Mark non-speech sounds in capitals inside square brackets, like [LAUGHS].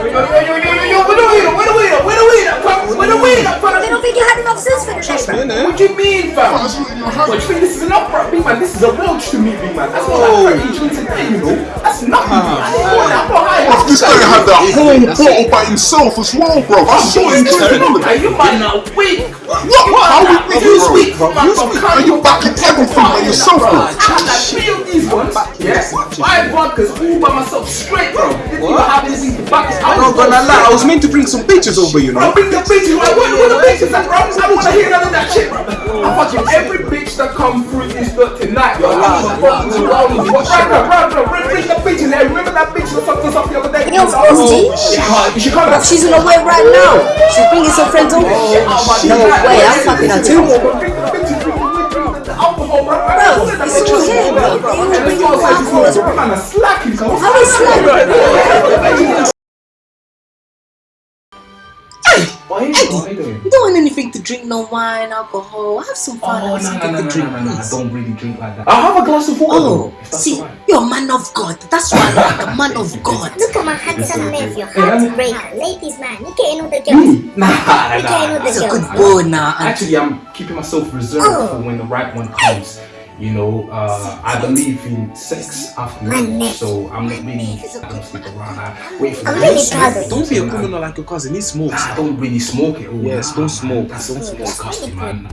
Yo, yo, yo, yo, yo, yo, where the weed at? Where the weed at? Where the weed at? Where the weed don't think you had enough sense for the bro. What do you mean, fam? What, you think this is enough, bro? Big man, this is a welch to me, big man. That's not like 30 drinks a day, you know? That's nothing, man. I didn't want that. I'm this that whole bottle by himself as well, bro. I saw him drinking Hey, it. you might not weak. What? What? How we you bro? bro, You speak, are you backing everything by yourself, bro? I had like three these ones. Yes. Five vodkas all by myself, straight, bro. Didn't even have anything to back. I I'm not gonna lie, I was meant to bring some bitches over, you Bro, know. bring the bitches. Like, what, what the bitches at, bro? I don't wanna hear none of that shit, bro. I'm fucking every bitch that come through this dirt tonight, bro. I'm fucking around. Bro, bro, bro, bro, bring, bring the bitches. Hey, remember that bitch that fucked us up the other day? Yeah, of course, G. She can't. She can't. Bruv, she's on the way right now. She's bringing some friends over. Oh, oh, no way, I'm fucking her too. Bro, it's all here, bro. They all bring alcohol as well. Eddie, what are you don't want anything to drink, no wine, alcohol. Have some fun. Oh, have no, no, something no, to no, drink, no, no, I don't really drink like that. I'll have a glass of water. Oh, though, see, alright. you're a man of God. That's why I like a man of [LAUGHS] God. Look at my handsome nephew, Yeah. heartbreaker, ladies man, you getting all the hmm. girls. Me? [LAUGHS] Nah, nah, You getting all nah. the He's a girls. good boy now. And Actually, I'm keeping myself reserved Oh. for when the right one comes. You know, uh, I believe in sex after My marriage, so I'm not really. I don't sleep around. I wait for I'm really proud of one. you. Don't be a criminal like your cousin, he smokes. I don't really smoke it. all. Yes, don't smoke, That's don't smoke. disgusting, man.